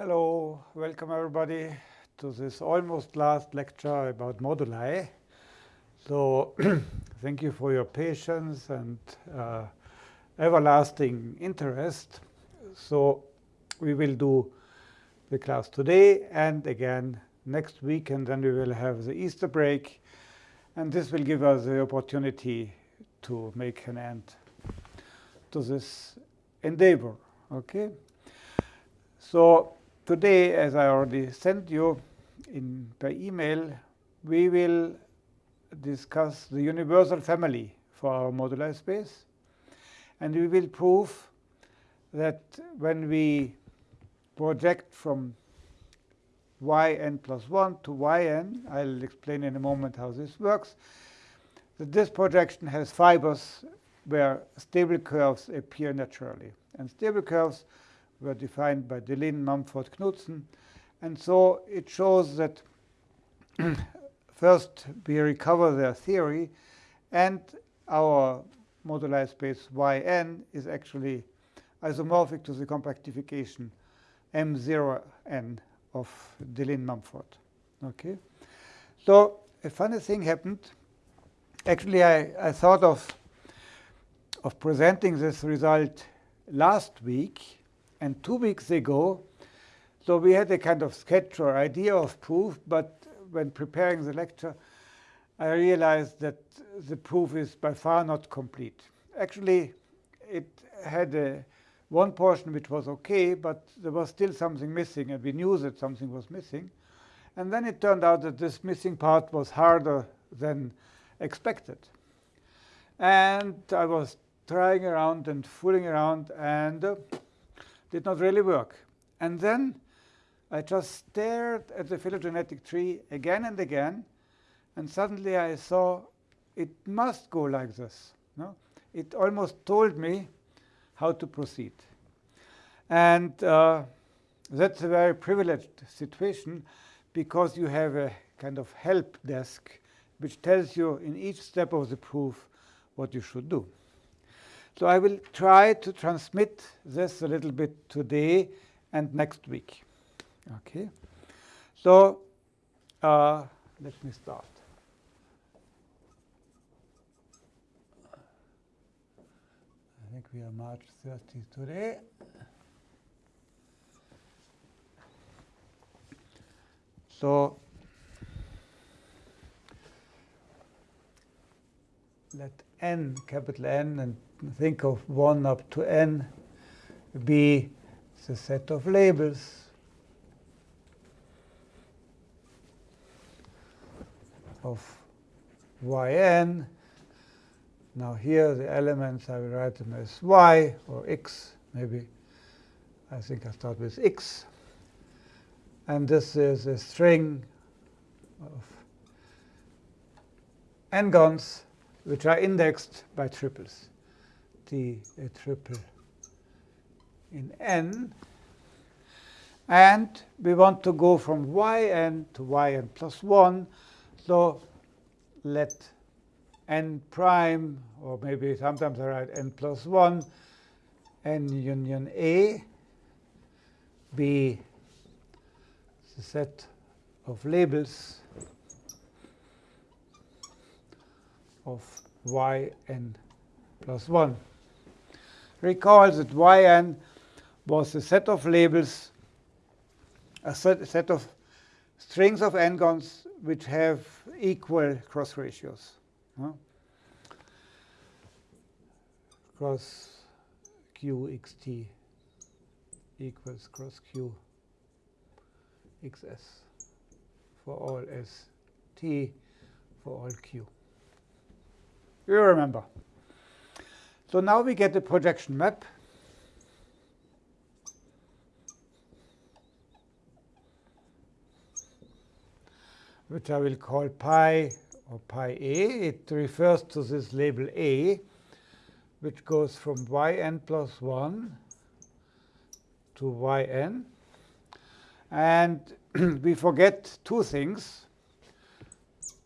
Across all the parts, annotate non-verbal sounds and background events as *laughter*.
Hello, welcome everybody to this almost last lecture about moduli. So *clears throat* thank you for your patience and uh, everlasting interest. So we will do the class today and again next week, and then we will have the Easter break. And this will give us the opportunity to make an end to this endeavor. Okay. So today, as I already sent you in by email, we will discuss the universal family for our moduli space. And we will prove that when we project from yn plus 1 to yn, I'll explain in a moment how this works, that this projection has fibers where stable curves appear naturally. And stable curves were defined by Deligne, Mumford, Knudsen. And so it shows that *clears throat* first we recover their theory, and our moduli space yn is actually isomorphic to the compactification M0n of Deligne Mumford. Okay, so a funny thing happened. Actually, I, I thought of of presenting this result last week, and two weeks ago, so we had a kind of sketch or idea of proof, but when preparing the lecture, I realized that the proof is by far not complete. Actually, it had a, one portion which was OK, but there was still something missing, and we knew that something was missing. And then it turned out that this missing part was harder than expected. And I was trying around and fooling around, and uh, did not really work. And then I just stared at the phylogenetic tree again and again, and suddenly I saw it must go like this. No? It almost told me how to proceed. And uh, that's a very privileged situation because you have a kind of help desk which tells you in each step of the proof what you should do. So I will try to transmit this a little bit today and next week. Okay, so uh, let me start. I think we are March 30 today. So let n, capital N, and think of 1 up to n be the set of labels of yn. Now here the elements, I will write them as y or x, maybe. I think I start with x. And this is a string of n-gons which are indexed by triples. A triple in n. And we want to go from yn to yn plus 1. So let n prime, or maybe sometimes I write n plus 1, n union A be the set of labels of yn plus 1. Recall that yn was a set of labels, a set, set of strings of n-gons which have equal cross ratios. Huh? Cross q xt equals cross q xs for all s t for all q. You remember. So now we get the projection map. which I will call pi or pi a. It refers to this label a, which goes from yn plus 1 to yn. And *clears throat* we forget two things.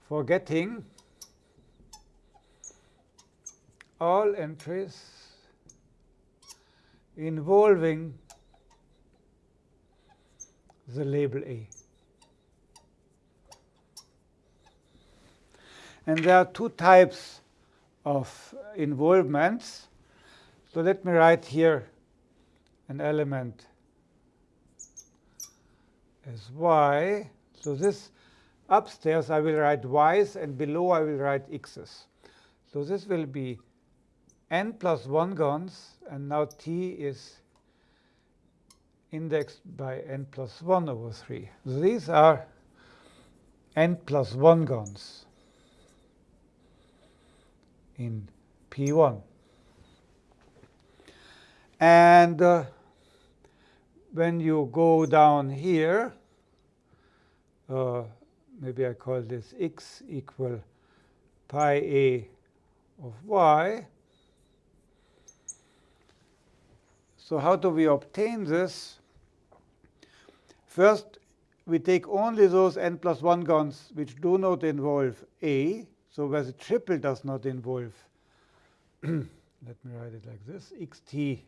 Forgetting all entries involving the label A. And there are two types of involvements. So let me write here an element as y. So this upstairs I will write y's and below I will write x's. So this will be n plus 1 gons and now t is indexed by n plus 1 over 3. So these are n plus 1 gons in P1. And uh, when you go down here, uh, maybe I call this x equal pi a of y. So how do we obtain this? First, we take only those n plus 1 gons which do not involve a, so where the triple does not involve. *clears throat* Let me write it like this, xt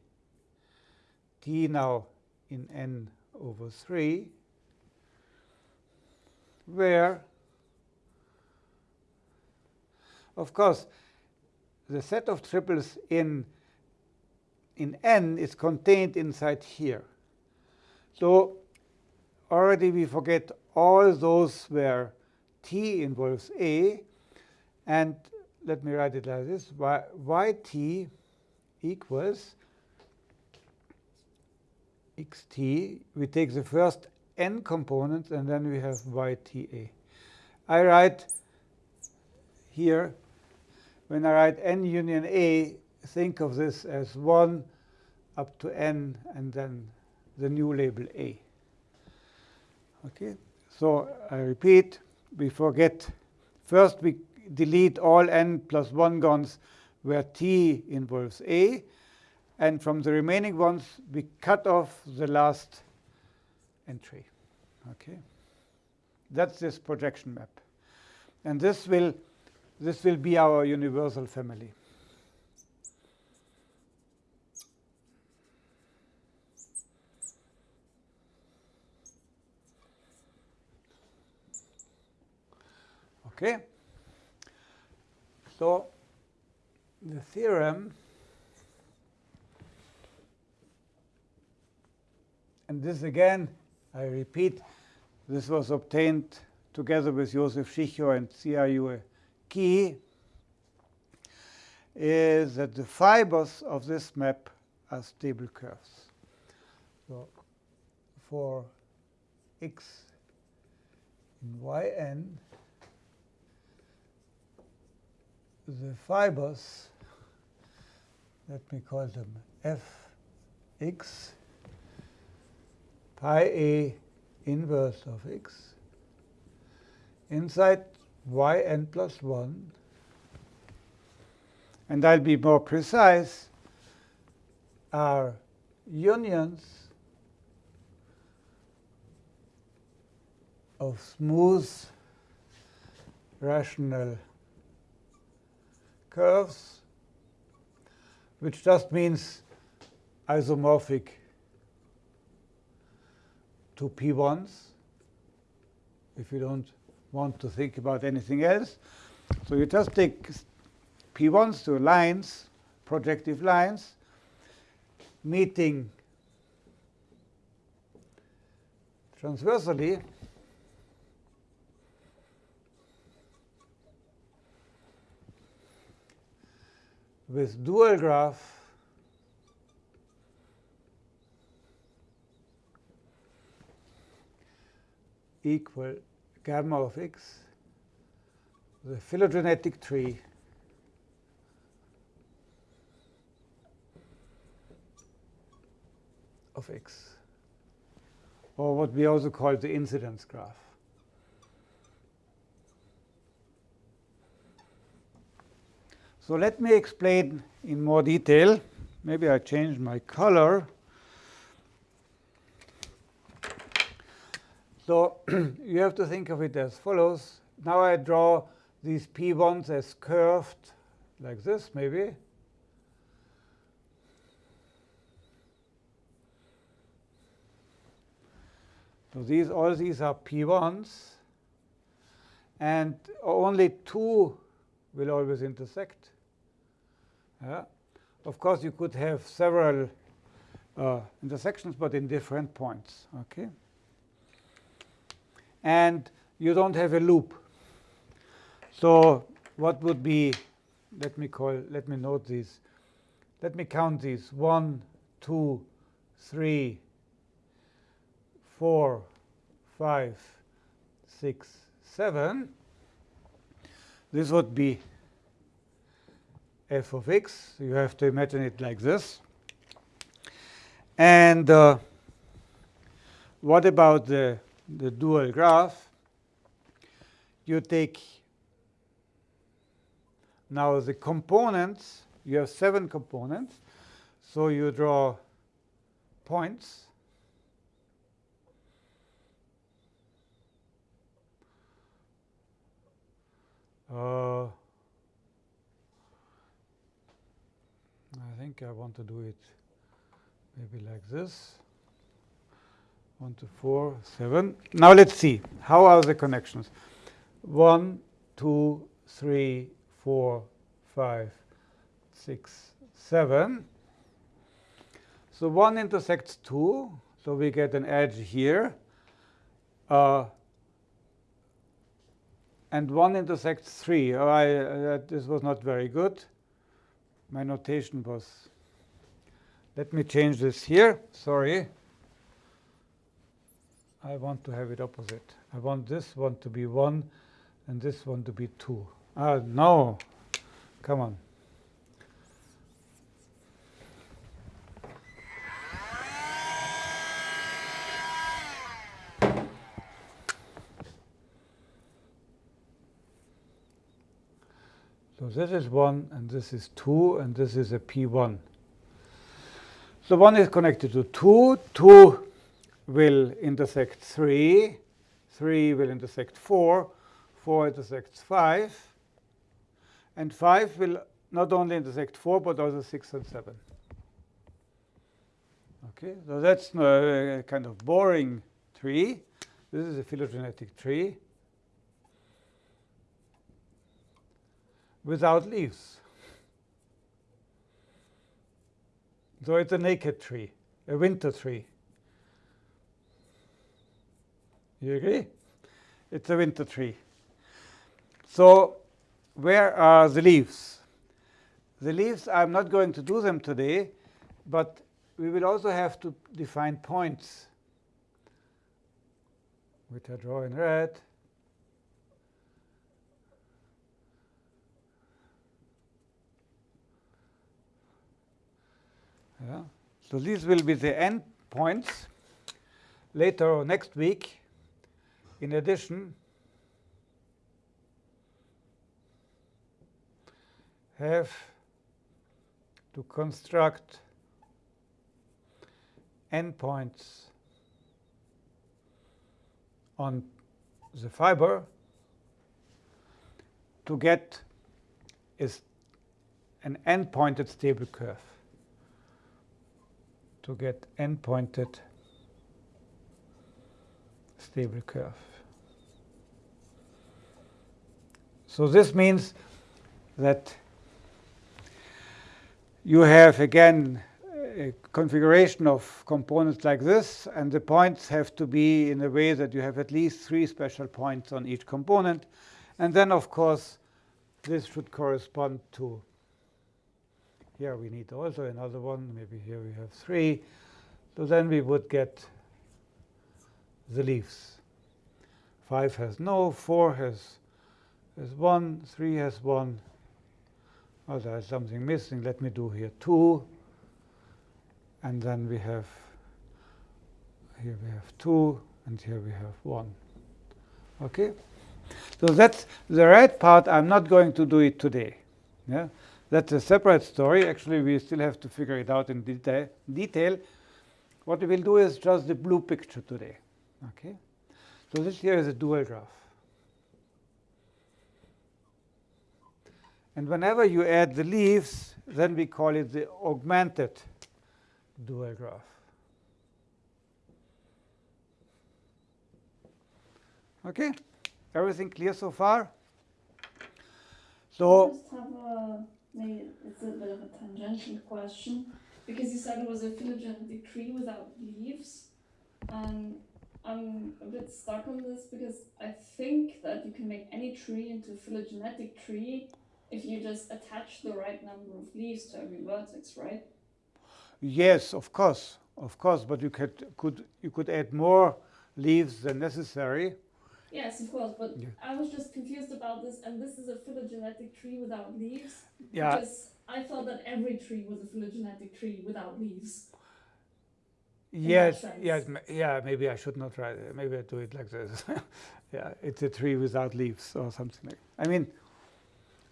t now in n over 3, where, of course, the set of triples in, in n is contained inside here. So already we forget all those where t involves a. And let me write it like this. Y, yt equals xt. We take the first n components, and then we have yta. I write here, when I write n union a, think of this as 1 up to n, and then the new label a. Okay, so I repeat, we forget. First, we delete all n plus 1 gons where t involves a. And from the remaining ones, we cut off the last entry. Okay, That's this projection map. And this will, this will be our universal family. Okay. So the theorem, and this again, I repeat, this was obtained together with Josef Schicho and Xiaoyue Qi, is that the fibers of this map are stable curves. So for x in yn, the fibers, let me call them fx, pi a inverse of x, inside yn plus 1, and I'll be more precise, are unions of smooth rational curves, which just means isomorphic to p1s, if you don't want to think about anything else. So you just take p1s to lines, projective lines, meeting transversally with dual graph equal gamma of x, the phylogenetic tree of x, or what we also call the incidence graph. So let me explain in more detail. Maybe I change my color. So *clears throat* you have to think of it as follows. Now I draw these p1s as curved, like this maybe. So these all these are p1s, and only two will always intersect. Yeah. Of course, you could have several uh, intersections, but in different points. Okay. And you don't have a loop. So what would be? Let me call. Let me note these. Let me count these. One, two, three, four, five, six, seven. This would be f of x. You have to imagine it like this. And uh, what about the, the dual graph? You take now the components. You have seven components. So you draw points. Uh, I think I want to do it maybe like this. 1 to 4, 7. Now let's see. How are the connections? 1, 2, 3, 4, 5, 6, 7. So 1 intersects 2. So we get an edge here. Uh, and 1 intersects 3. Oh, I, uh, this was not very good. My notation was. Let me change this here. Sorry. I want to have it opposite. I want this one to be 1 and this one to be 2. Ah, no. Come on. This is 1, and this is 2, and this is a P1. So 1 is connected to 2. 2 will intersect 3. 3 will intersect 4. 4 intersects 5. And 5 will not only intersect 4, but also 6 and 7. Okay, so that's a kind of boring tree. This is a phylogenetic tree. Without leaves. So it's a naked tree, a winter tree. You agree? It's a winter tree. So where are the leaves? The leaves, I'm not going to do them today, but we will also have to define points, which I draw in red. Yeah. So these will be the end points. Later next week, in addition, have to construct endpoints on the fiber to get is an end-pointed stable curve to get end-pointed stable curve. So this means that you have, again, a configuration of components like this, and the points have to be in a way that you have at least three special points on each component. And then, of course, this should correspond to here we need also another one. Maybe here we have three. So then we would get the leaves. 5 has no, 4 has, has 1, 3 has 1. Oh, there's something missing. Let me do here 2. And then we have, here we have 2, and here we have 1. Okay? So that's the red part. I'm not going to do it today. Yeah? That's a separate story. Actually, we still have to figure it out in deta detail. What we will do is just the blue picture today. Okay, So this here is a dual graph. And whenever you add the leaves, then we call it the augmented dual graph. Okay, everything clear so far? So Maybe it's a bit of a tangential question because you said it was a phylogenetic tree without leaves, and I'm a bit stuck on this because I think that you can make any tree into a phylogenetic tree if you just attach the right number of leaves to every vertex, right? Yes, of course, of course, but you could could you could add more leaves than necessary. Yes, of course, but yeah. I was just confused about this, and this is a phylogenetic tree without leaves. Yeah. Because I thought that every tree was a phylogenetic tree without leaves. Yes, yes, yeah. Maybe I should not write. It. Maybe I do it like this. *laughs* yeah, it's a tree without leaves or something like. I mean,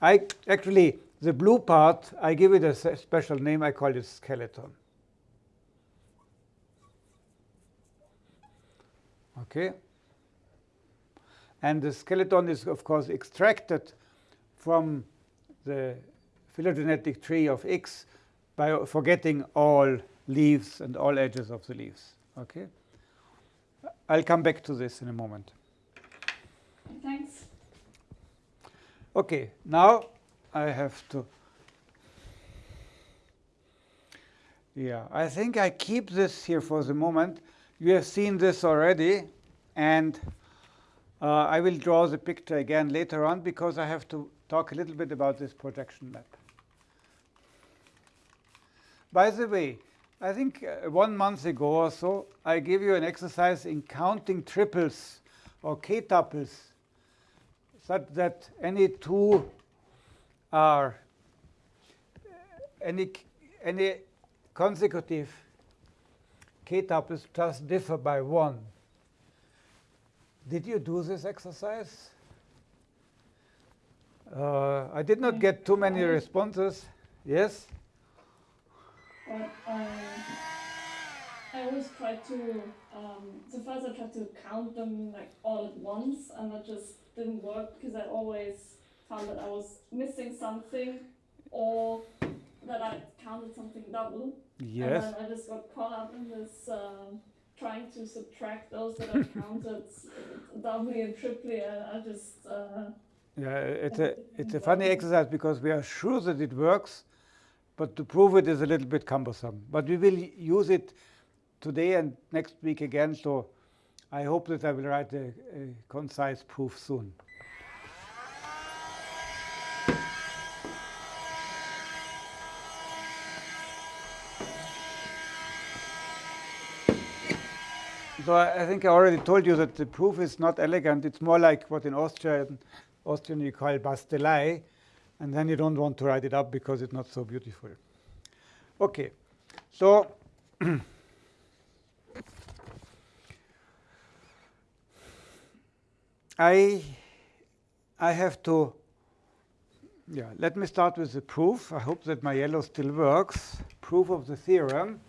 I actually the blue part I give it a special name. I call it skeleton. Okay. And the skeleton is of course extracted from the phylogenetic tree of X by forgetting all leaves and all edges of the leaves. Okay, I'll come back to this in a moment. Thanks. Okay, now I have to. Yeah, I think I keep this here for the moment. You have seen this already, and uh, I will draw the picture again later on because I have to talk a little bit about this projection map. By the way, I think uh, one month ago or so, I gave you an exercise in counting triples or k-tuples such that any two are any, any consecutive k-tuples just differ by one. Did you do this exercise? Uh, I did not get too many responses. Yes? but I, I always try to, um, so first I tried to count them like all at once and that just didn't work because I always found that I was missing something or that I counted something double. Yes. And then I just got caught up in this uh, trying to subtract those that are *laughs* counted doubly and triply and I just... Uh, yeah, it's a, it's a funny exercise because we are sure that it works, but to prove it is a little bit cumbersome. But we will use it today and next week again, so I hope that I will write a, a concise proof soon. So I think I already told you that the proof is not elegant. It's more like what in Austrian, Austrian you call Bastelei, and then you don't want to write it up because it's not so beautiful. Okay, so *clears throat* I I have to yeah, let me start with the proof. I hope that my yellow still works. Proof of the theorem.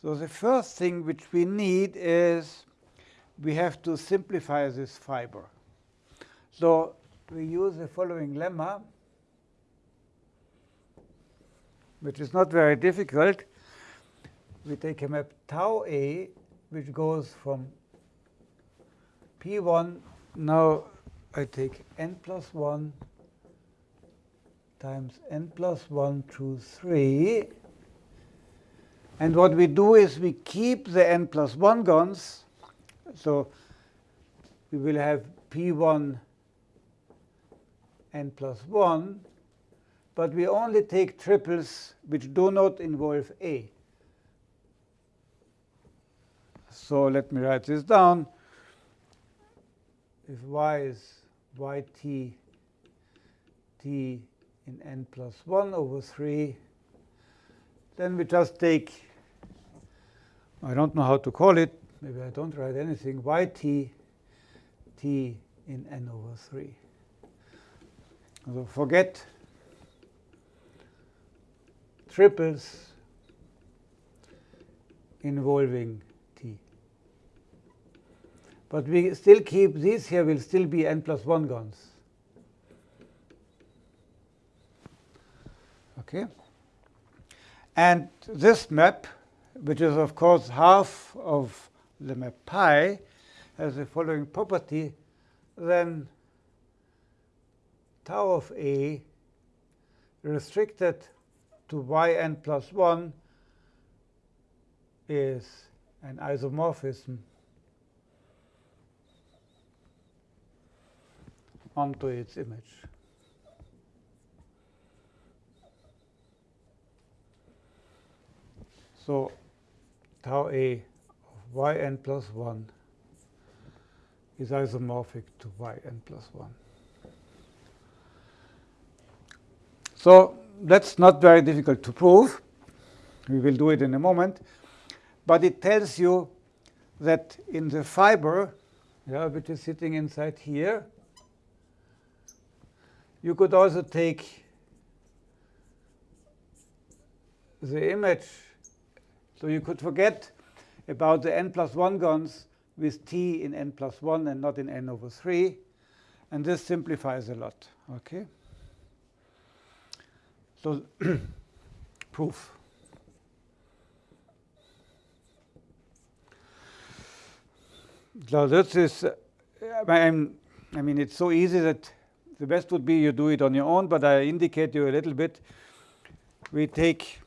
So the first thing which we need is we have to simplify this fiber. So we use the following lemma, which is not very difficult. We take a map tau A, which goes from P1. Now I take n plus 1 times n plus 1 through 3 and what we do is we keep the n plus 1 gons. So we will have P1 n plus 1, but we only take triples which do not involve A. So let me write this down. If y is yt t in n plus 1 over 3, then we just take I don't know how to call it. Maybe I don't write anything. yt t in n over 3. So forget triples involving t. But we still keep these here will still be n plus 1 gons. Okay? And this map, which is of course half of the map pi, has the following property, then tau of A restricted to yn plus 1 is an isomorphism onto its image. So tau A of yn plus 1 is isomorphic to yn plus 1. So that's not very difficult to prove. We will do it in a moment. But it tells you that in the fiber, yeah, which is sitting inside here, you could also take the image. So you could forget about the n plus 1 gons with t in n plus 1 and not in n over 3. And this simplifies a lot. Okay. So *clears throat* proof. So this is, uh, I mean, it's so easy that the best would be you do it on your own, but I indicate you a little bit. We take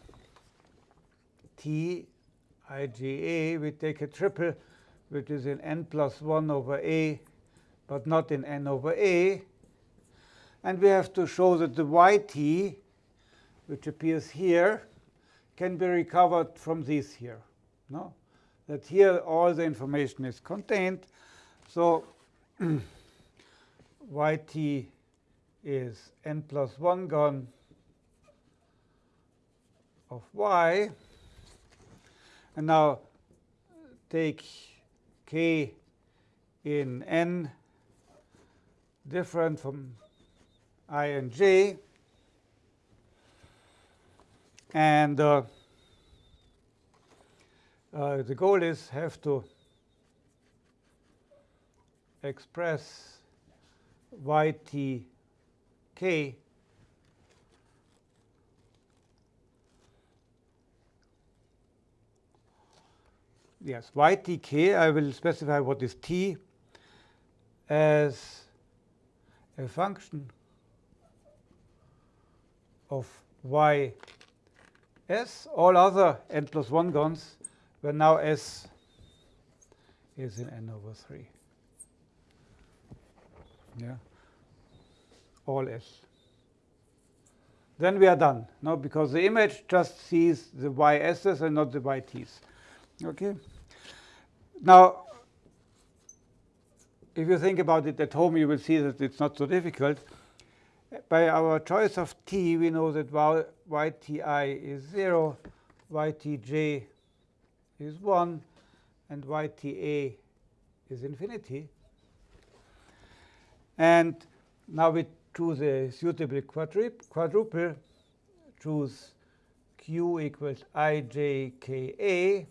T IgA, we take a triple, which is in n plus 1 over A, but not in n over A. And we have to show that the yt, which appears here, can be recovered from this here. No? That here all the information is contained. So *clears throat* yt is n plus 1 gon of y. And now take k in n different from i and j. And uh, uh, the goal is have to express yt k yes, ytk, I will specify what is t as a function of y s. All other n plus 1 gons where now s is in n over 3. Yeah, all s. Then we are done. No, because the image just sees the ys's and not the yt's. Okay. Now, if you think about it at home, you will see that it's not so difficult. By our choice of t, we know that yti is 0, ytj is 1, and yta is infinity. And now we choose a suitable quadruple, choose q equals ijka.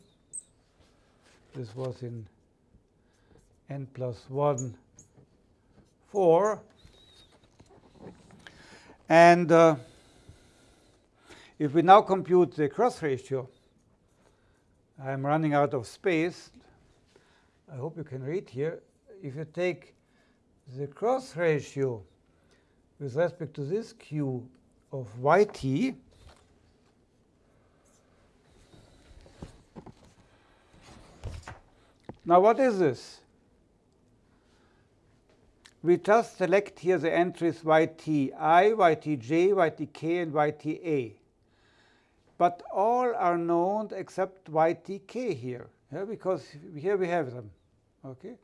This was in n plus 1, 4. And uh, if we now compute the cross ratio, I'm running out of space. I hope you can read here. If you take the cross ratio with respect to this q of yt, now what is this? We just select here the entries yti, ytj, ytk, and yta. But all are known except ytk here, yeah, because here we have them. Okay,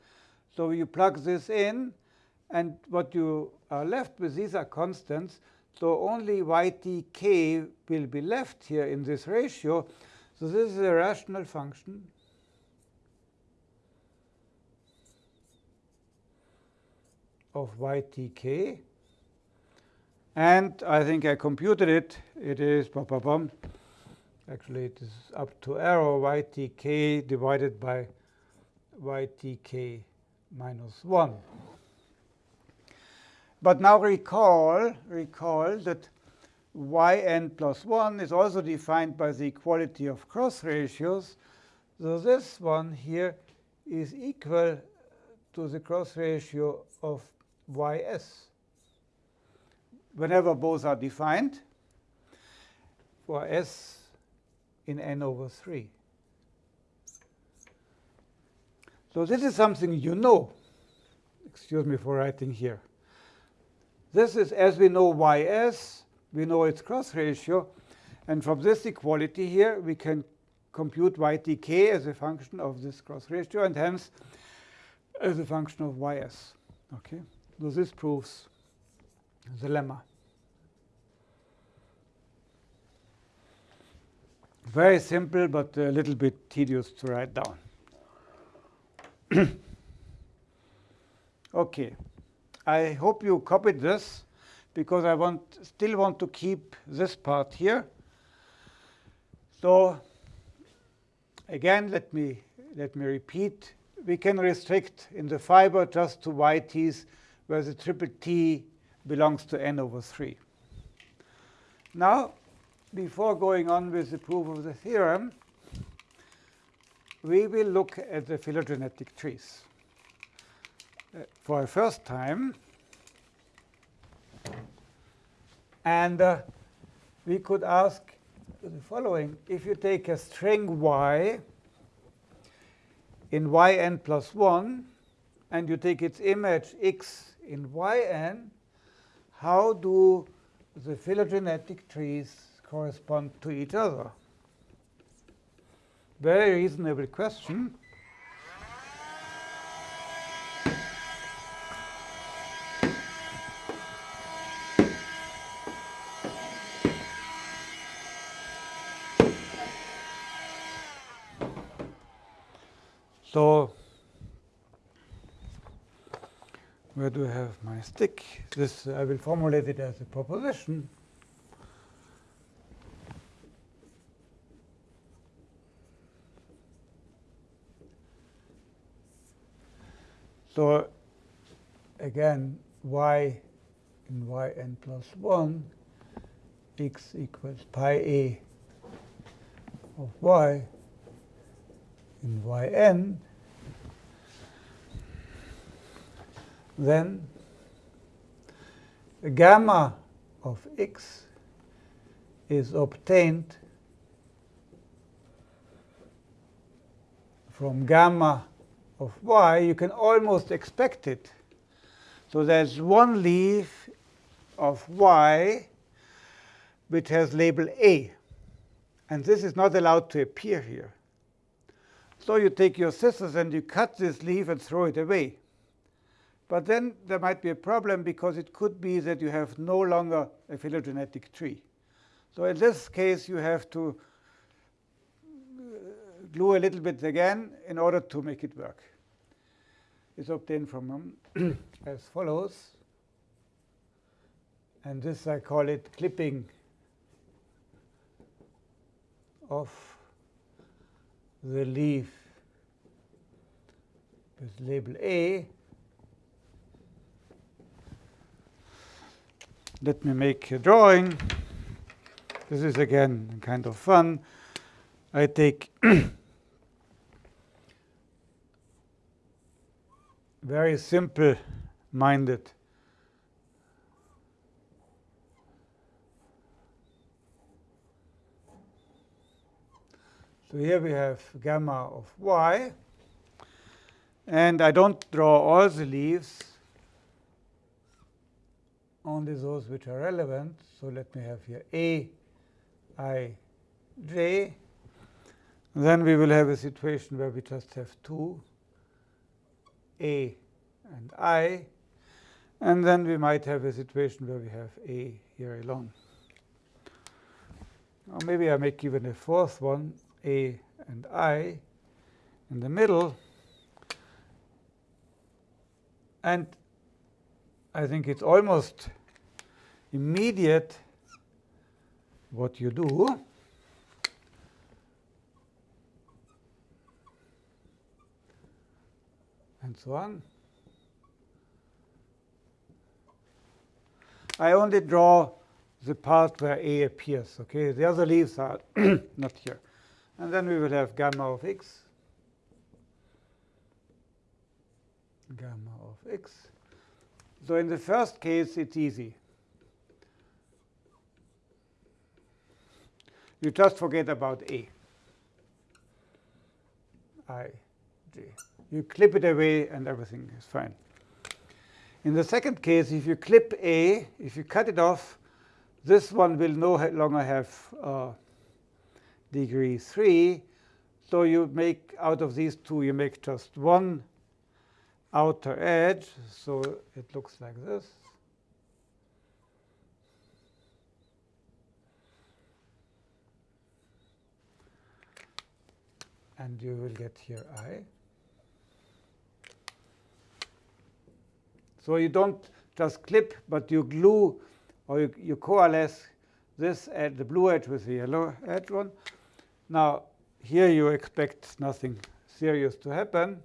So you plug this in, and what you are left with, these are constants. So only ytk will be left here in this ratio. So this is a rational function of ytk. And I think I computed it. It is, bum, bum, bum. actually, it is up to arrow ytk divided by ytk minus 1. But now recall, recall that yn plus 1 is also defined by the equality of cross ratios. So this one here is equal to the cross ratio of ys whenever both are defined for s in n over 3. So this is something you know. Excuse me for writing here. This is, as we know ys, we know its cross ratio. And from this equality here, we can compute ytk as a function of this cross ratio, and hence as a function of ys. Okay, so this proves the lemma. Very simple, but a little bit tedious to write down. *clears throat* okay, I hope you copied this because I want still want to keep this part here. So again, let me let me repeat. We can restrict in the fiber just to yt's where the triple t belongs to n over 3. Now, before going on with the proof of the theorem, we will look at the phylogenetic trees. Uh, for a first time, and uh, we could ask the following. If you take a string y in yn plus 1, and you take its image x in yn, how do the phylogenetic trees correspond to each other? Very reasonable question. So where do I have my stick? This I will formulate it as a proposition. So again, y in yn plus 1, x equals pi a of y in yn, then the gamma of x is obtained from gamma of y, you can almost expect it. So there's one leaf of y which has label A. And this is not allowed to appear here. So you take your scissors and you cut this leaf and throw it away. But then there might be a problem because it could be that you have no longer a phylogenetic tree. So in this case, you have to uh, glue a little bit again in order to make it work. It's obtained from them *clears throat* as follows. And this I call it clipping of the leaf with label A. Let me make a drawing. This is again kind of fun. I take *coughs* very simple minded So here we have gamma of y. And I don't draw all the leaves, only those which are relevant. So let me have here A, I, J. Then we will have a situation where we just have two, A and I. And then we might have a situation where we have A here alone. Or maybe I make even a fourth one, a and I in the middle. And I think it's almost immediate what you do. And so on. I only draw the part where A appears. Okay, the other leaves are *clears throat* not here. And then we will have gamma of x, gamma of x. So in the first case, it's easy. You just forget about A. I, J. You clip it away, and everything is fine. In the second case, if you clip A, if you cut it off, this one will no longer have uh, degree 3. So you make out of these two, you make just one outer edge. So it looks like this. And you will get here I. So you don't just clip, but you glue or you, you coalesce this at the blue edge with the yellow edge one. Now, here you expect nothing serious to happen.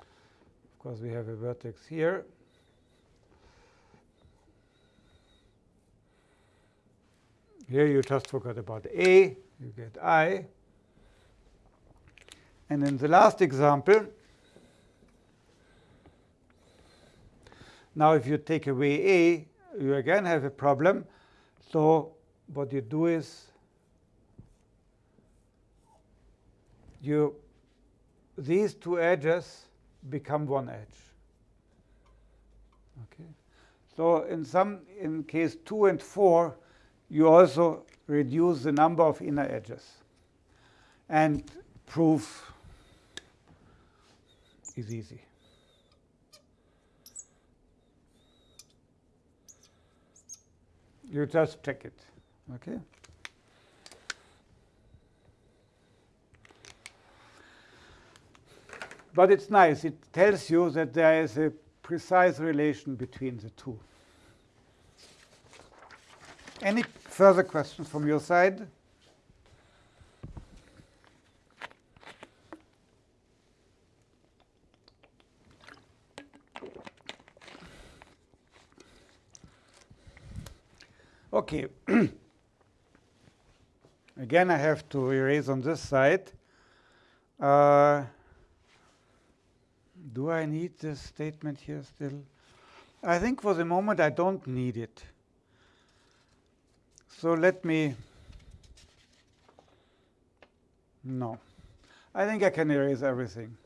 Of course, we have a vertex here. Here you just forgot about A, you get I. And in the last example, now if you take away A, you again have a problem. So what you do is you these two edges become one edge. Okay. So in some in case 2 and 4, you also reduce the number of inner edges. And proof is easy. You just check it. Okay. But it's nice. It tells you that there is a precise relation between the two. Any further questions from your side? Okay. *clears throat* Again, I have to erase on this side. Uh, do I need this statement here still? I think for the moment I don't need it. So let me, no. I think I can erase everything.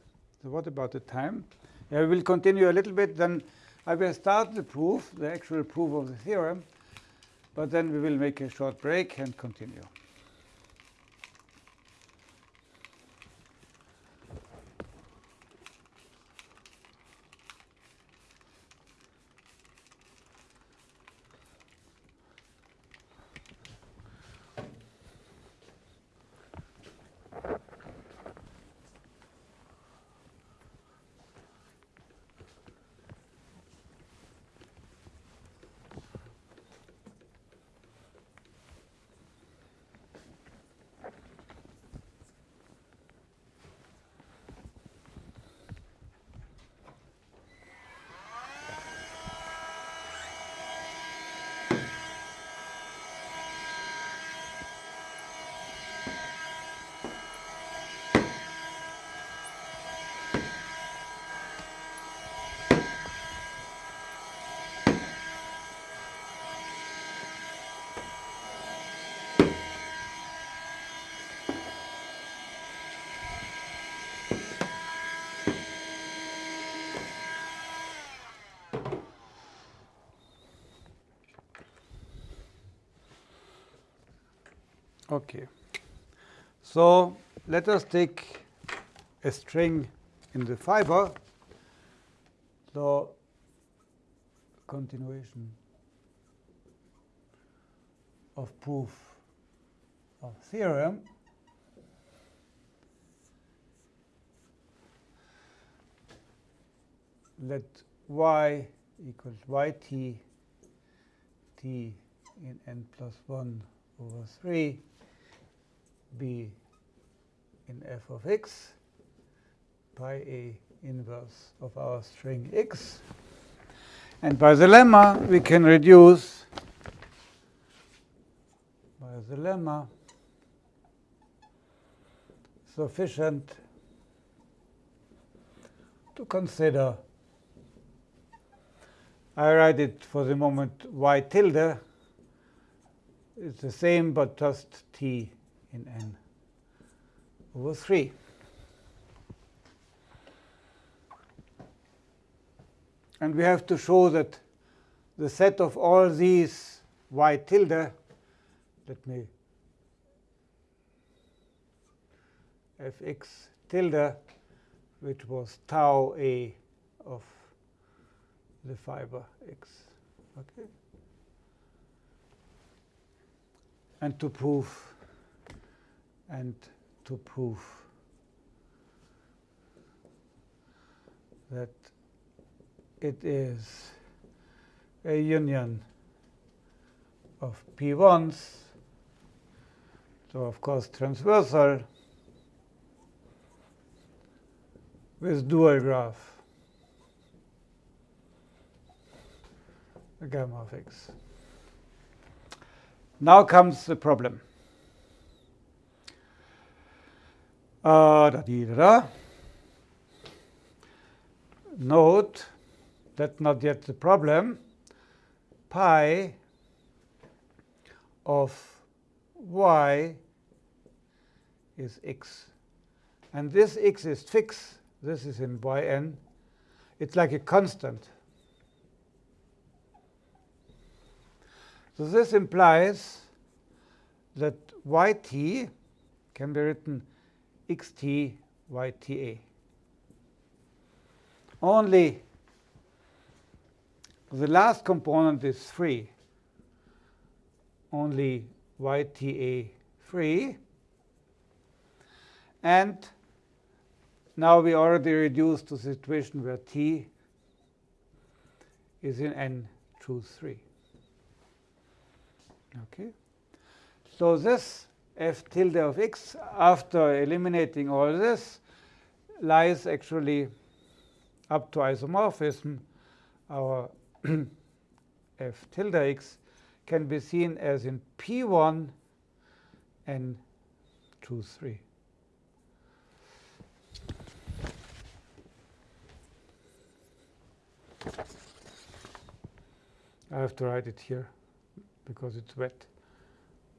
So what about the time? We will continue a little bit, then I will start the proof, the actual proof of the theorem. But then we will make a short break and continue. Okay. So let us take a string in the fiber. So continuation of proof of theorem. Let y equals yt t in n plus 1 over 3 b in f of x by a inverse of our string x. And by the lemma, we can reduce by the lemma sufficient to consider. I write it for the moment y tilde. It's the same, but just t in n over 3. And we have to show that the set of all these y tilde, let me fx tilde, which was tau a of the fiber x. Okay. And to prove and to prove that it is a union of p1s, so of course transversal with dual graph gamma of x. Now comes the problem. Uh, da, da, da. Note that's not yet the problem. Pi of y is x. And this x is fixed. This is in yn. It's like a constant. So this implies that yt can be written xt yta. Only the last component is free. Only yta free. And now we already reduced to the situation where t is in n choose 3. Okay. So this f tilde of x, after eliminating all this, lies actually up to isomorphism. Our *clears throat* f tilde x can be seen as in P1 and 2, 3. I have to write it here because it's wet.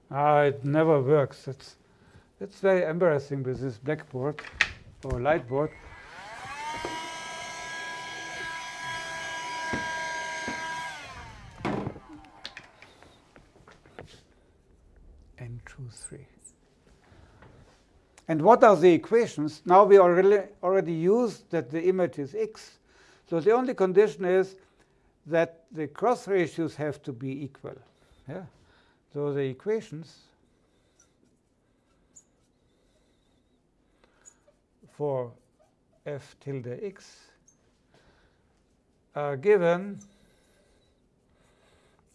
Ah, it never works. It's, it's very embarrassing with this blackboard or lightboard. And choose 3. And what are the equations? Now we already, already used that the image is x. So the only condition is that the cross ratios have to be equal. Yeah. So the equations for f tilde x are given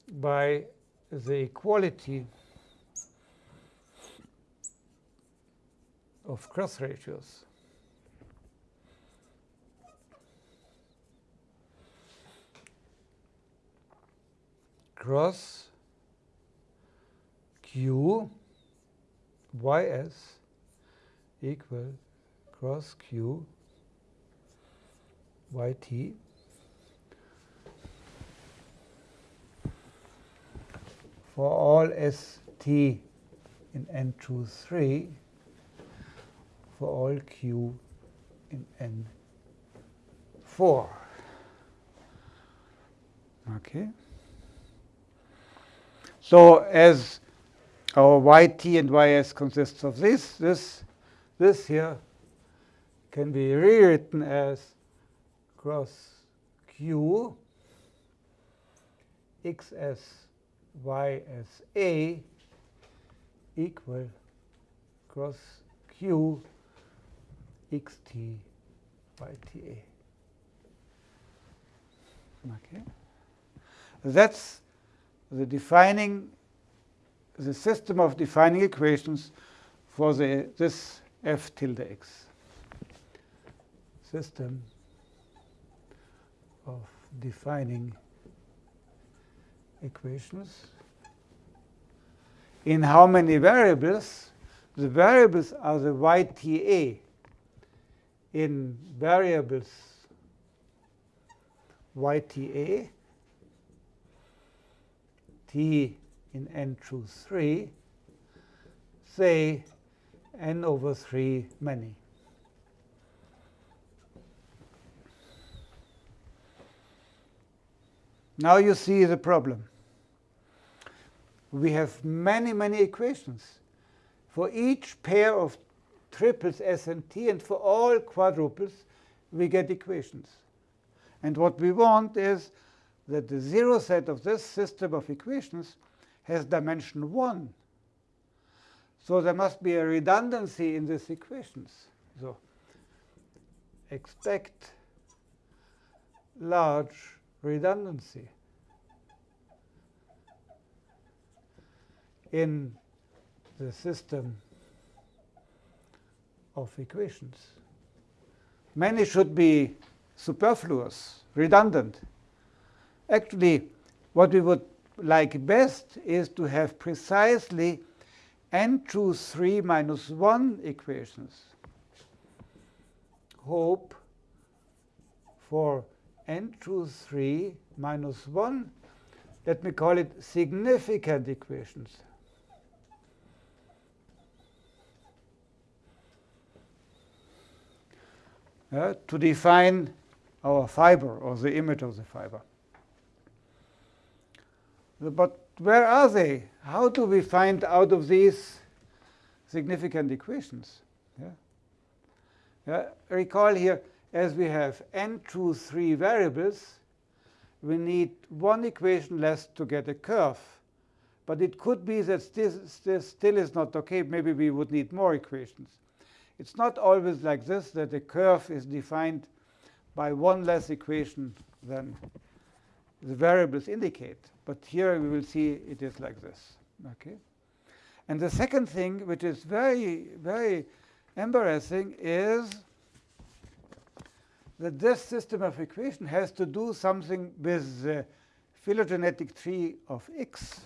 by the equality of cross ratios. Cross q ys equal cross q yt for all st in n choose 3 for all q in n 4. Okay. So as our yt and ys consists of this, this, this here can be rewritten as cross q xs ys a equal cross q xt yta. Okay. That's the defining the system of defining equations for the this f tilde x. System of defining equations. in how many variables? The variables are the YTA in variables YTA, T in n choose 3, say n over 3 many. Now you see the problem. We have many, many equations. For each pair of triples S and T, and for all quadruples, we get equations. And what we want is that the zero set of this system of equations has dimension 1. So there must be a redundancy in these equations. So expect large redundancy in the system of equations. Many should be superfluous, redundant. Actually, what we would like best is to have precisely n choose 3 minus 1 equations. Hope for n choose 3 minus 1, let me call it significant equations. Uh, to define our fiber or the image of the fiber. But where are they? How do we find out of these significant equations? Yeah. Yeah. Recall here, as we have n choose 3 variables, we need one equation less to get a curve. But it could be that this, this still is not OK. Maybe we would need more equations. It's not always like this, that a curve is defined by one less equation than the variables indicate. But here we will see it is like this. Okay. And the second thing, which is very, very embarrassing, is that this system of equation has to do something with the phylogenetic tree of x.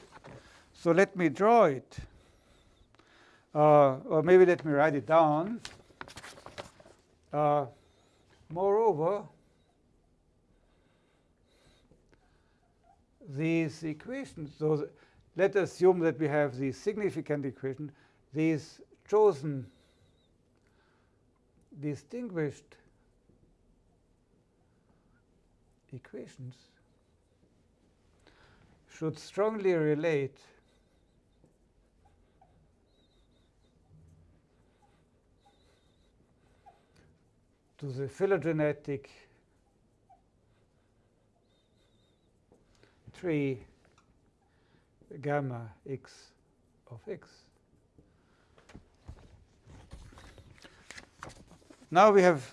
So let me draw it. Uh, or maybe let me write it down. Uh, moreover, these equations, so let's assume that we have the significant equation, these chosen distinguished equations should strongly relate to the phylogenetic tree gamma x of x. Now we have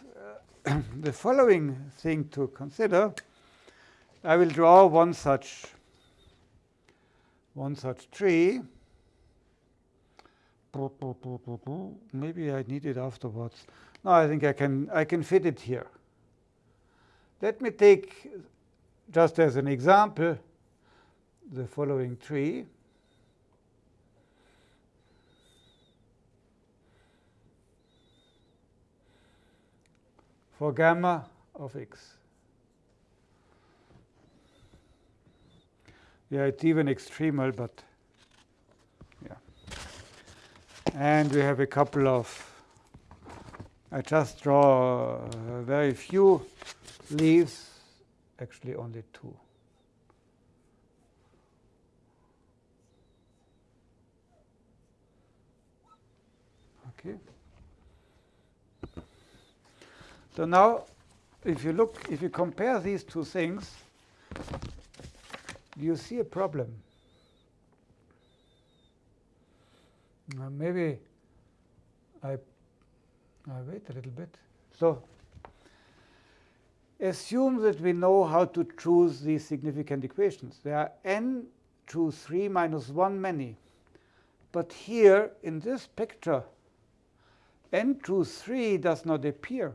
uh, *coughs* the following thing to consider. I will draw one such one such tree. Maybe I need it afterwards. No, I think I can, I can fit it here. Let me take, just as an example, the following tree. for gamma of x. Yeah, it's even extremal, but yeah. And we have a couple of I just draw uh, very few leaves, actually only two. Okay. So now, if you look, if you compare these two things, you see a problem. Uh, maybe I uh, wait a little bit. So assume that we know how to choose these significant equations. There are n choose 3 minus 1 many. But here in this picture, n choose 3 does not appear.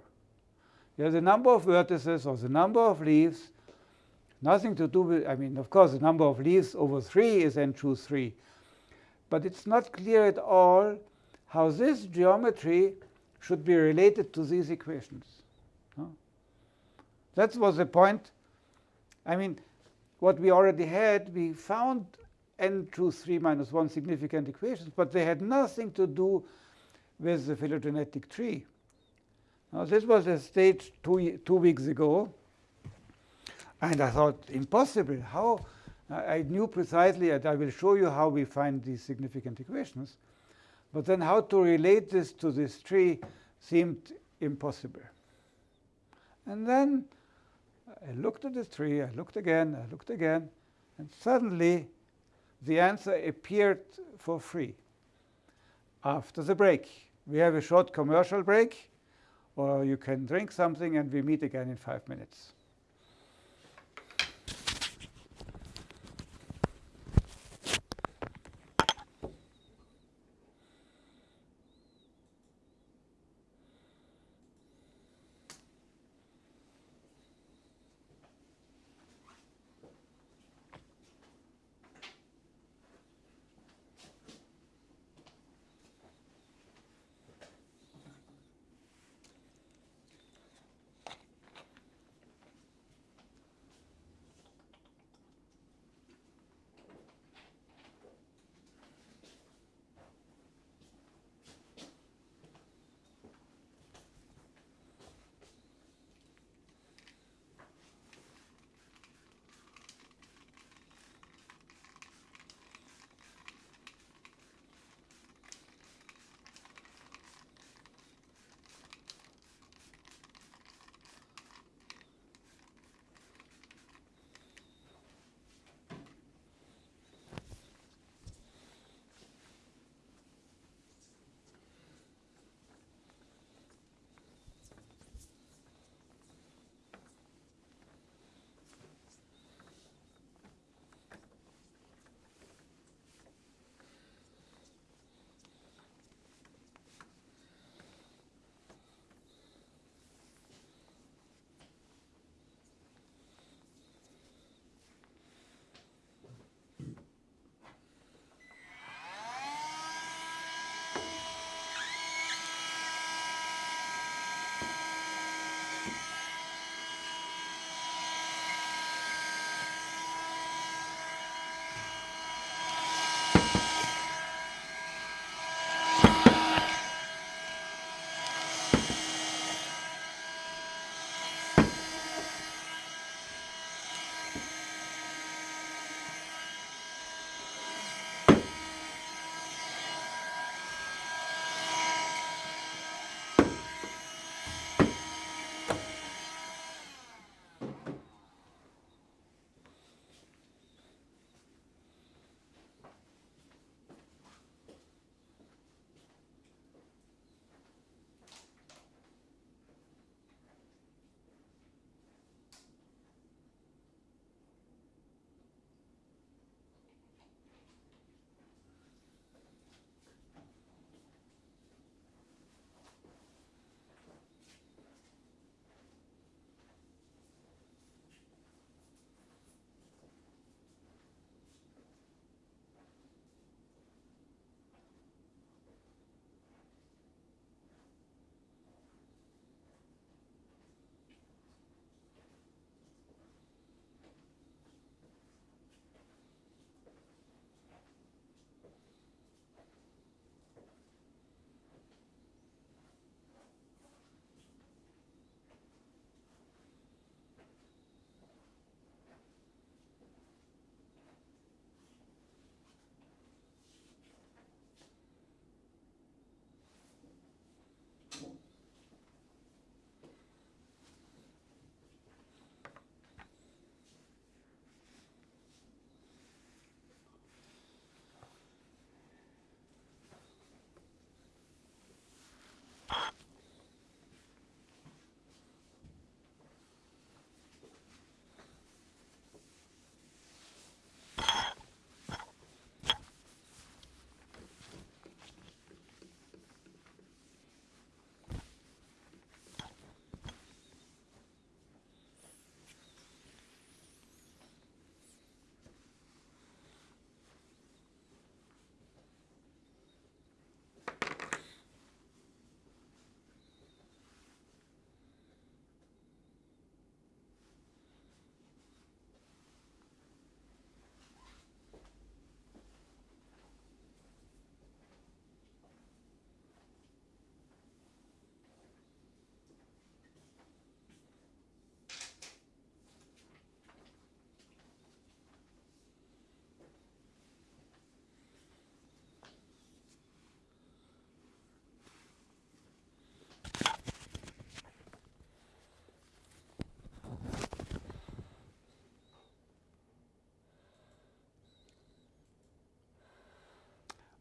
Yeah, the number of vertices or the number of leaves, nothing to do with, I mean, of course, the number of leaves over 3 is n choose 3. but it's not clear at all how this geometry should be related to these equations. That was the point. I mean, what we already had, we found n choose 3 minus 1 significant equations, but they had nothing to do with the phylogenetic tree. Now, this was a stage two, two weeks ago. And I thought, impossible. How? I knew precisely, and I will show you how we find these significant equations. But then how to relate this to this tree seemed impossible. And then I looked at this tree, I looked again, I looked again, and suddenly the answer appeared for free after the break. We have a short commercial break, or you can drink something, and we meet again in five minutes.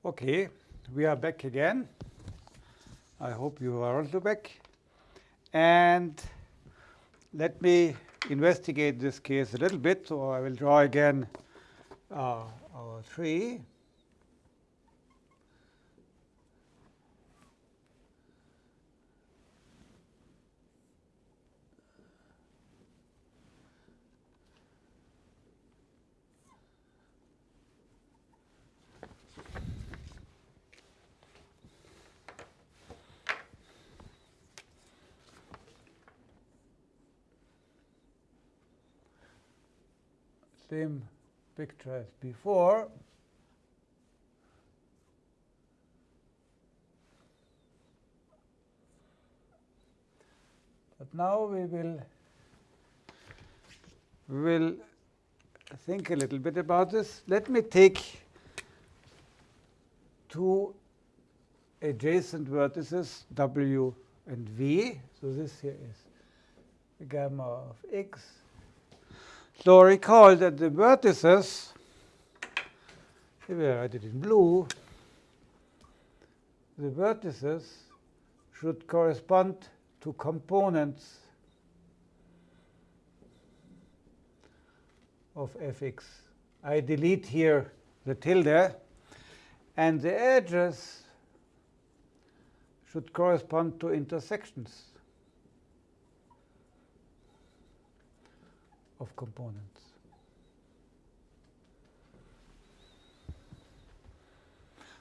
Okay, we are back again. I hope you are also back. And let me investigate this case a little bit. So I will draw again uh, our tree. Same picture as before. But now we will will think a little bit about this. Let me take two adjacent vertices W and V. So this here is gamma of x so recall that the vertices, if I write it in blue, the vertices should correspond to components of fx. I delete here the tilde, and the edges should correspond to intersections. Of components.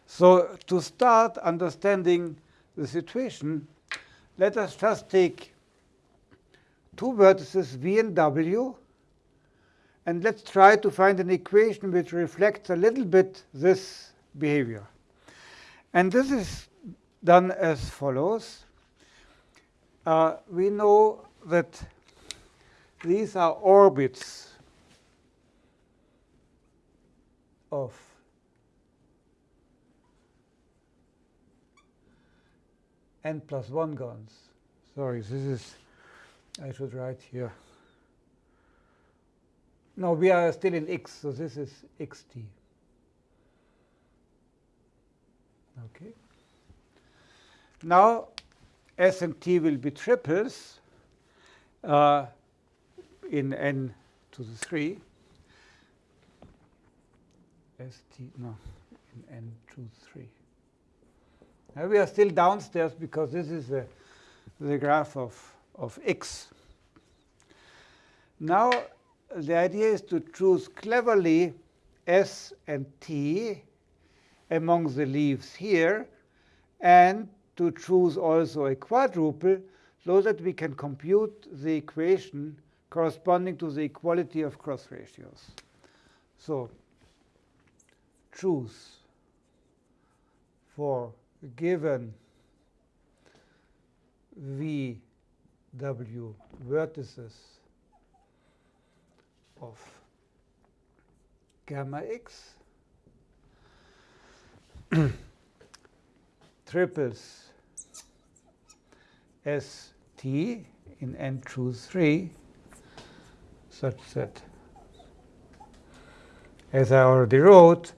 So to start understanding the situation, let us just take two vertices v and w, and let's try to find an equation which reflects a little bit this behavior. And this is done as follows. Uh, we know that these are orbits of n plus 1 gons. Sorry, this is, I should write here. No, we are still in x, so this is xt. Okay. Now, S and T will be triples. Uh, in n to the 3, st, no, in n to 3. Now we are still downstairs because this is the, the graph of, of x. Now the idea is to choose cleverly s and t among the leaves here and to choose also a quadruple so that we can compute the equation corresponding to the equality of cross ratios. So choose for given V W vertices of gamma x *coughs* triples S T in n choose 3 such that, as I already wrote,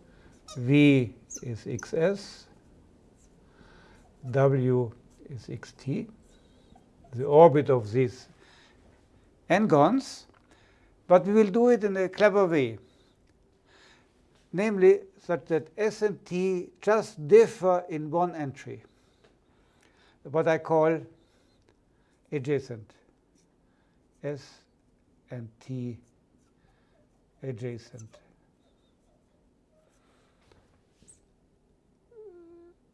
V is xs, W is xt, the orbit of these n-gons, but we will do it in a clever way, namely such that S and T just differ in one entry, what I call adjacent. S and T adjacent.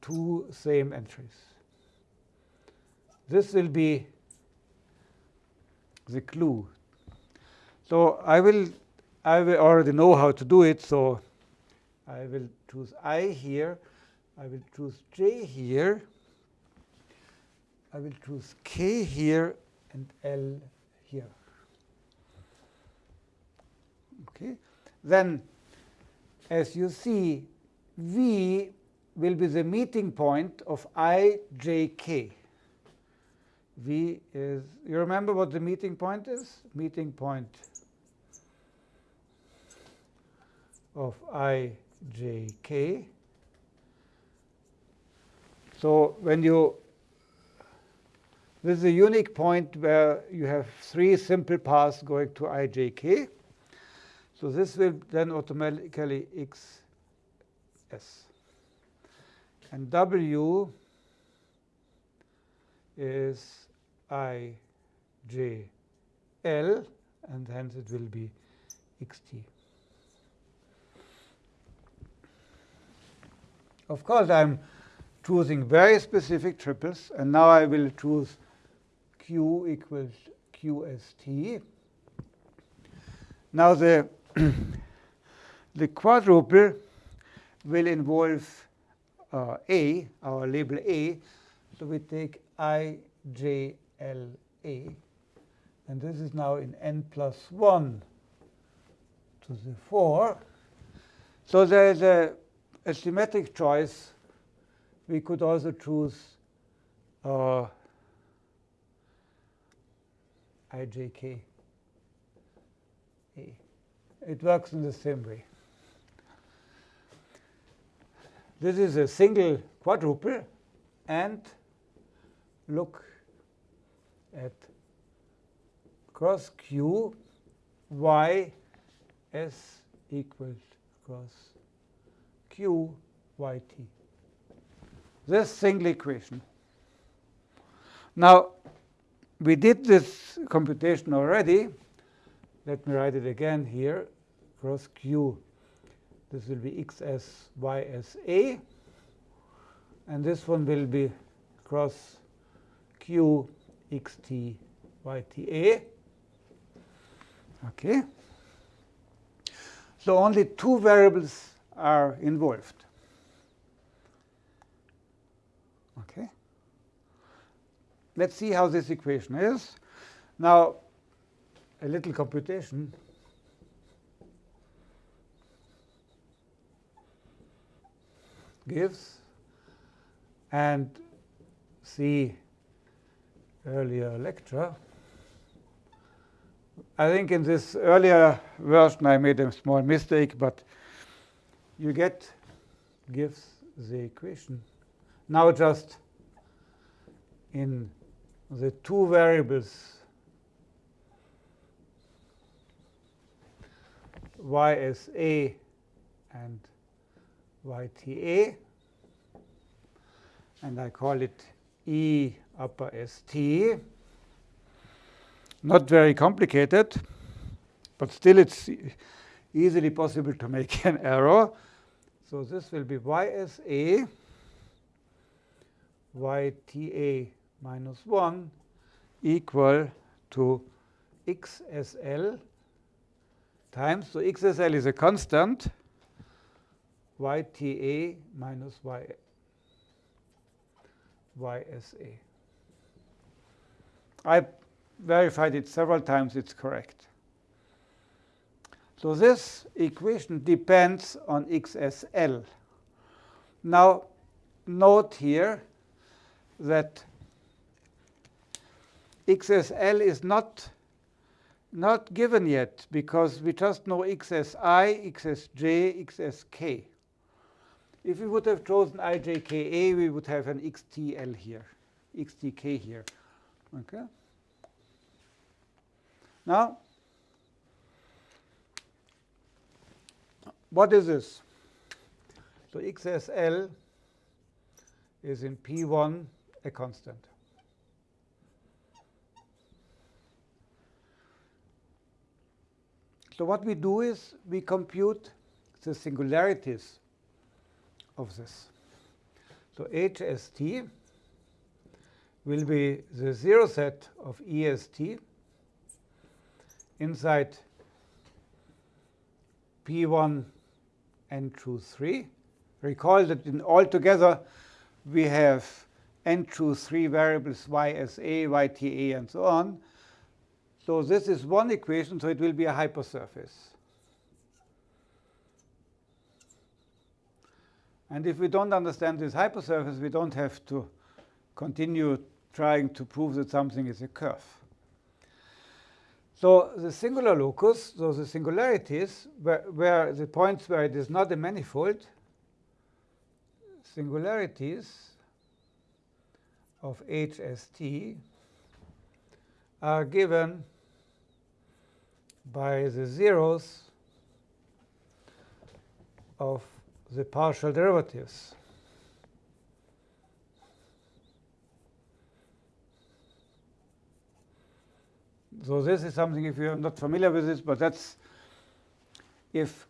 Two same entries. This will be the clue. So I will, I will already know how to do it. So I will choose I here. I will choose J here. I will choose K here and L here. Okay. Then, as you see, V will be the meeting point of i, j, k. V is, you remember what the meeting point is? Meeting point of i, j, k. So when you, this is a unique point where you have three simple paths going to ijk. So this will then automatically xs. And w is ijl, and hence it will be xt. Of course, I'm choosing very specific triples, and now I will choose q equals qst. Now the *clears throat* the quadruple will involve uh, A, our label A. So we take I, J, L, A. And this is now in n plus 1 to the 4. So there is a, a symmetric choice. We could also choose uh, ijk. It works in the same way. This is a single quadruple, and look at cross q y s equals cross q y t. This single equation. Now, we did this computation already. Let me write it again here. Cross q this will be xs ysa. And this one will be cross q xt. Okay. So only two variables are involved. Okay. Let's see how this equation is. Now, a little computation. gives and see earlier lecture. I think in this earlier version I made a small mistake, but you get gives the equation. Now just in the two variables ysa and yta, and I call it E upper st. Not very complicated, but still it's easily possible to make an *laughs* error. So this will be ysa yta minus 1 equal to xsl times, so xsl is a constant, yta minus y, ysa. I verified it several times, it's correct. So this equation depends on xsl. Now, note here that xsl is not not given yet because we just know xsi, xsj, xsk. If we would have chosen ijka, we would have an xtl here, xtk here. Okay. Now, what is this? So xsl is in P1 a constant. So what we do is we compute the singularities of this. So HST will be the zero set of EST inside P1 n through 3. Recall that in altogether we have n through 3 variables ysa, yta, and so on. So this is one equation, so it will be a hypersurface. And if we don't understand this hypersurface, we don't have to continue trying to prove that something is a curve. So the singular locus, so the singularities, where, where the points where it is not a manifold, singularities of HST are given by the zeros of the partial derivatives. So this is something, if you're not familiar with this, but that's if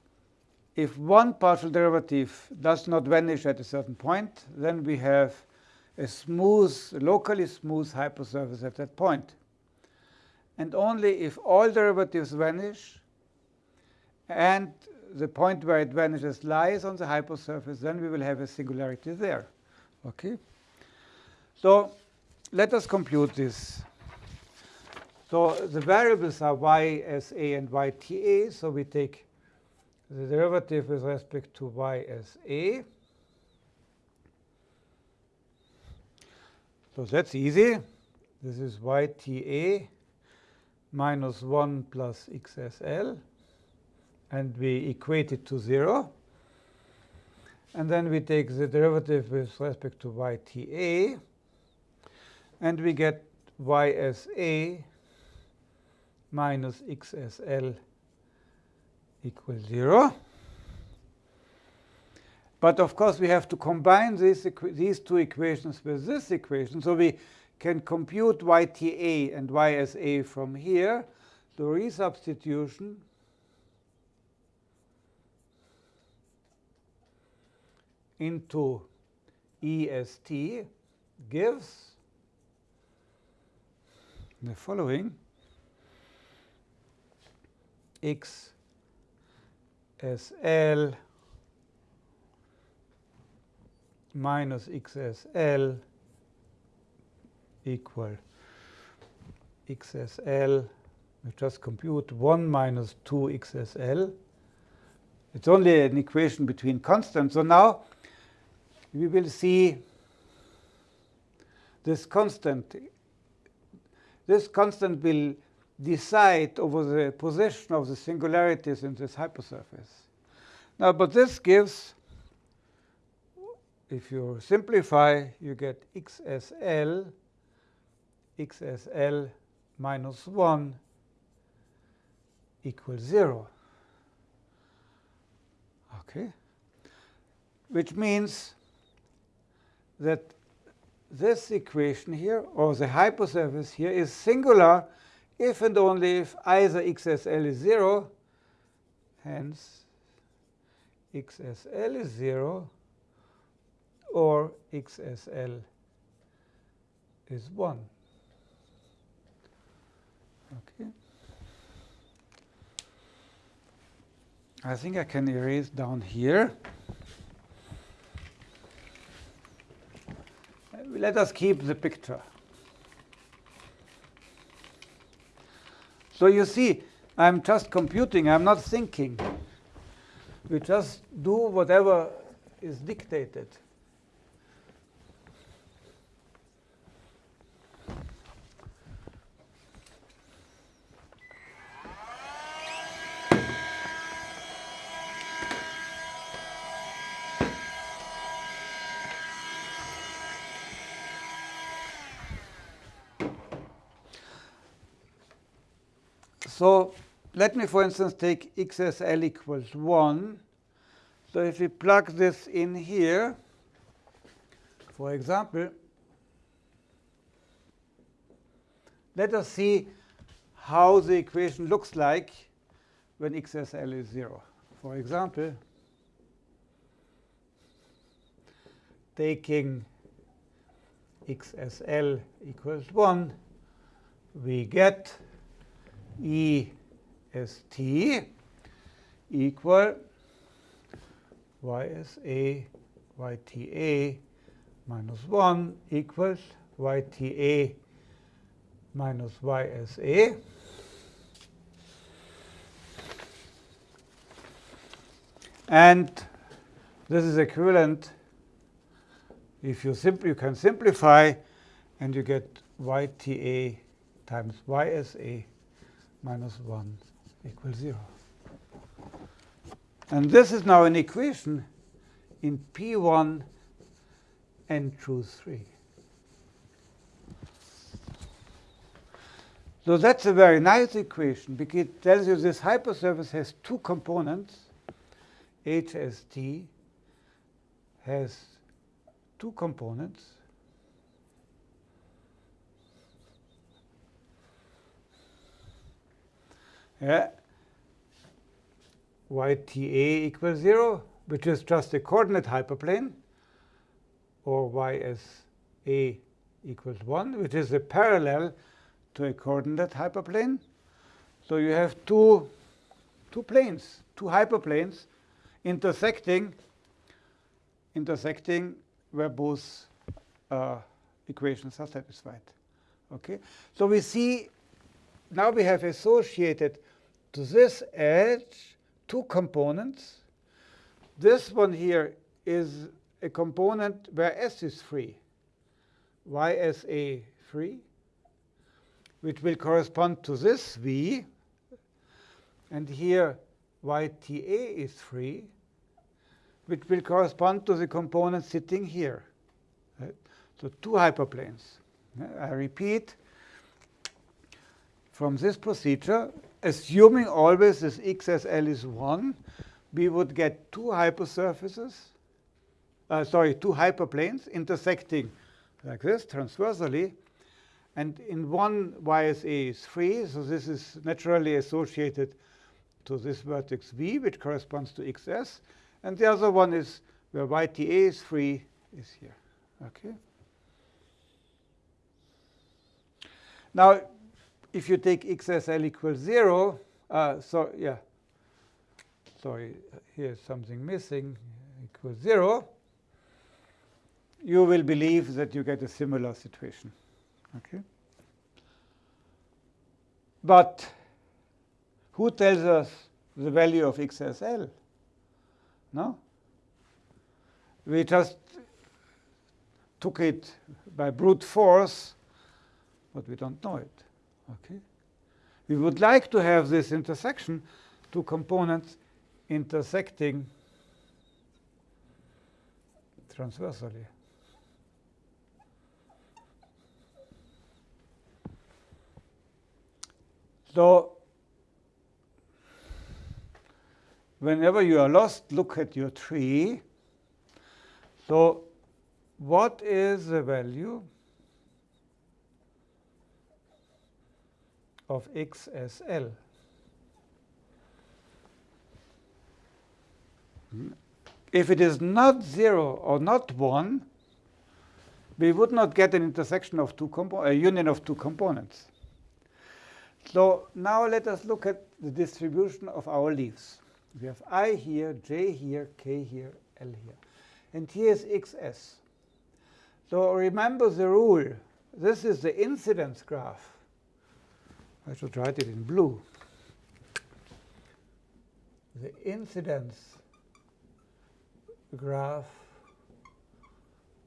if one partial derivative does not vanish at a certain point, then we have a smooth, locally smooth hypersurface at that point. And only if all derivatives vanish and the point where it vanishes lies on the hypersurface, then we will have a singularity there. Okay? So let us compute this. So the variables are y as a and y t a. So we take the derivative with respect to y as a. So that's easy. This is yta minus 1 plus xsl. And we equate it to 0. And then we take the derivative with respect to yta. And we get ysa minus xsl equals 0. But of course, we have to combine these, these two equations with this equation. So we can compute yta and ysa from here. The resubstitution into est gives the following x SL minus XSL equal XSL, we just compute 1 minus 2 XSL. It's only an equation between constants. So now we will see this constant. This constant will decide over the position of the singularities in this hypersurface. Now, but this gives, if you simplify, you get xsl, xsl minus 1 equals 0. Okay? Which means that this equation here, or the hypersurface here, is singular if and only if either xsl is 0, hence xsl is 0, or xsl is 1. Okay. I think I can erase down here. Let us keep the picture. So you see, I'm just computing, I'm not thinking. We just do whatever is dictated. So let me, for instance, take xsl equals 1. So if we plug this in here, for example, let us see how the equation looks like when xsl is 0. For example, taking xsl equals 1, we get EST equal YSA YTA minus 1 equals YTA minus YSA. And this is equivalent if you simply you can simplify and you get YTA times YSA minus 1 equals 0. And this is now an equation in P1 and true 3. So that's a very nice equation because it tells you this hypersurface has two components. HST has two components. Yeah. YTA equals 0, which is just a coordinate hyperplane, or YSA equals 1, which is a parallel to a coordinate hyperplane. So you have two, two planes, two hyperplanes intersecting, intersecting where both uh, equations are satisfied. Okay, so we see now we have associated to this edge two components. This one here is a component where S is free, YSA free, which will correspond to this V. And here YTA is free, which will correspond to the component sitting here. So two hyperplanes. I repeat, from this procedure, assuming always this XSL is 1, we would get two hypersurfaces, uh, sorry, two hyperplanes intersecting like this transversally. And in one, YSA is free, so this is naturally associated to this vertex V, which corresponds to XS. And the other one is where YTA is free, is here. Okay. Now, if you take XSL equals 0, uh, so yeah, sorry, here's something missing, equals 0, you will believe that you get a similar situation. Okay. But who tells us the value of XSL? No? We just took it by brute force, but we don't know it. Okay? We would like to have this intersection, two components intersecting transversally. So whenever you are lost, look at your tree. So what is the value of XSL. If it is not 0 or not 1, we would not get an intersection of two a union of two components. So now let us look at the distribution of our leaves. We have i here, j here, k here, l here. And here is xs. So remember the rule. This is the incidence graph. I should write it in blue. The incidence graph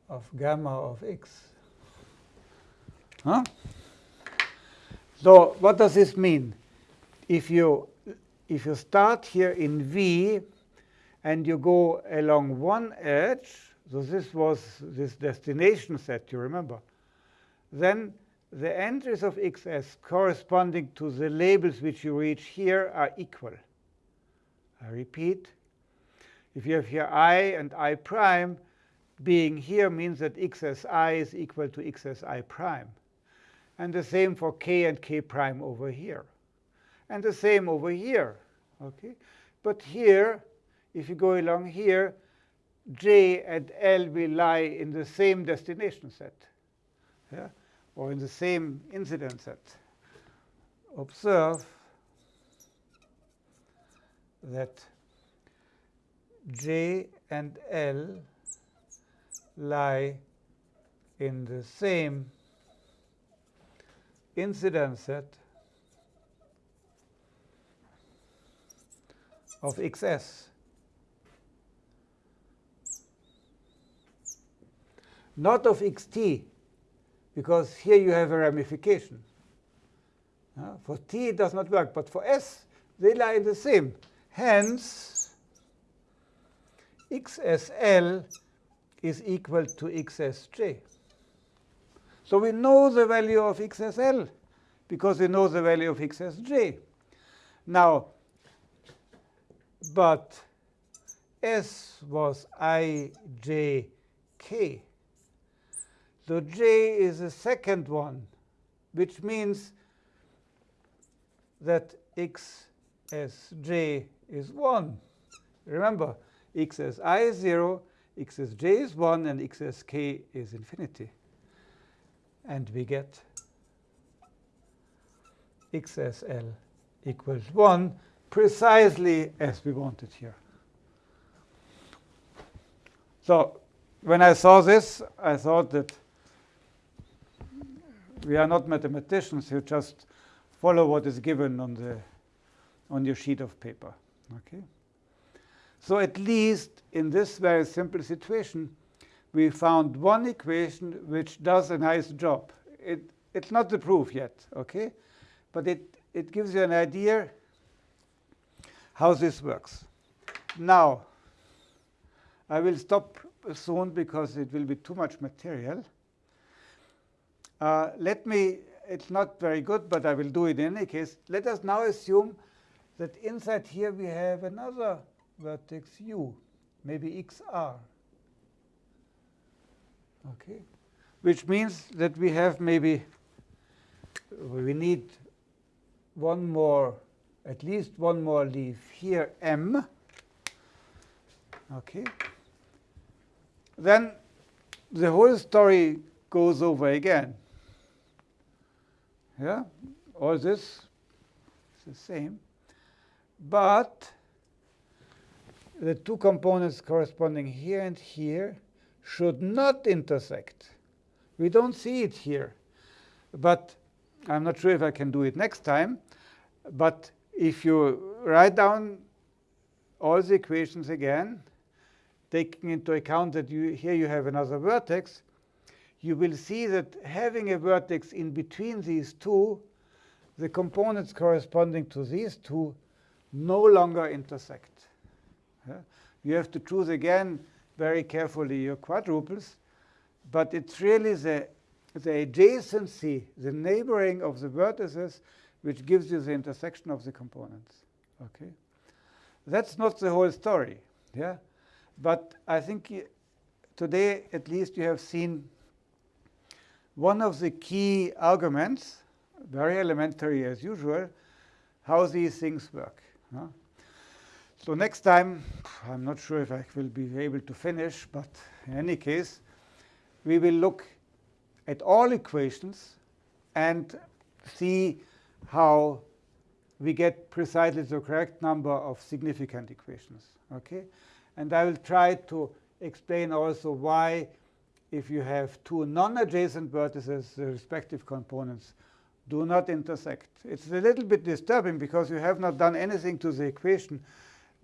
of gamma of x. Huh? So what does this mean? If you if you start here in V and you go along one edge, so this was this destination set, you remember, then the entries of xs corresponding to the labels which you reach here are equal. I repeat, if you have here i and i prime, being here means that xsi is equal to xsi prime. And the same for k and k prime over here. And the same over here. Okay? But here, if you go along here, j and l will lie in the same destination set. Yeah? Or in the same incidence set, observe that J and L lie in the same incidence set of XS. Not of XT, because here you have a ramification. Uh, for t, it does not work, but for s, they lie in the same. Hence, xsl is equal to xsj. So we know the value of xsl because we know the value of x as j. Now, but S was i, j, k. So j is the second one, which means that x as j is 1. Remember, x as i is 0, x as j is 1, and x as k is infinity. And we get x as l equals 1 precisely as we wanted here. So when I saw this, I thought that we are not mathematicians who just follow what is given on the on your sheet of paper. Okay. So at least in this very simple situation, we found one equation which does a nice job. It, it's not the proof yet, okay? But it, it gives you an idea how this works. Now, I will stop soon because it will be too much material. Uh, let me, it's not very good, but I will do it in any case. Let us now assume that inside here we have another vertex u, maybe xr. Okay, which means that we have maybe we need one more, at least one more leaf here, m. Okay. Then the whole story goes over again. Yeah, all this is the same. But the two components corresponding here and here should not intersect. We don't see it here. But I'm not sure if I can do it next time. But if you write down all the equations again, taking into account that you, here you have another vertex, you will see that having a vertex in between these two, the components corresponding to these two no longer intersect. You have to choose again very carefully your quadruples, but it's really the, the adjacency, the neighboring of the vertices, which gives you the intersection of the components. Okay, That's not the whole story. Yeah, But I think today, at least, you have seen one of the key arguments, very elementary as usual, how these things work. Huh? So next time, I'm not sure if I will be able to finish, but in any case, we will look at all equations and see how we get precisely the correct number of significant equations. Okay? And I will try to explain also why, if you have two non-adjacent vertices, the respective components do not intersect. It's a little bit disturbing because you have not done anything to the equation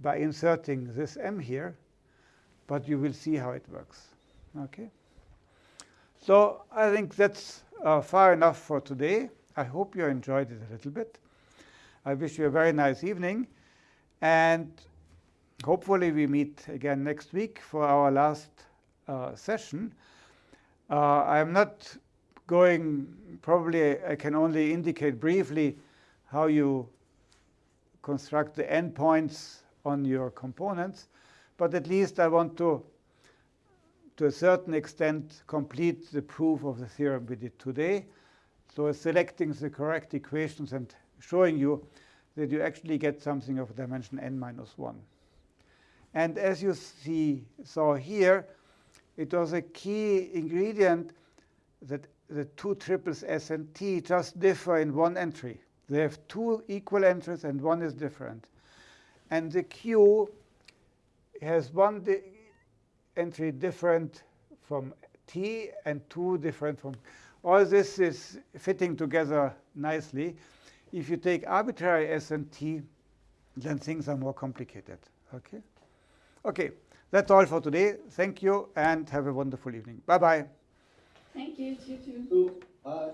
by inserting this m here, but you will see how it works. Okay. So I think that's uh, far enough for today. I hope you enjoyed it a little bit. I wish you a very nice evening. And hopefully we meet again next week for our last uh, session. Uh, I'm not going, probably I can only indicate briefly how you construct the endpoints on your components. But at least I want to, to a certain extent, complete the proof of the theorem we did today. So selecting the correct equations and showing you that you actually get something of dimension n minus 1. And as you see, saw here, it was a key ingredient that the two triples S and T just differ in one entry. They have two equal entries, and one is different. And the Q has one di entry different from T and two different from. All this is fitting together nicely. If you take arbitrary S and T, then things are more complicated. Okay? Okay, that's all for today. Thank you and have a wonderful evening. Bye-bye. Thank you. You too. Bye.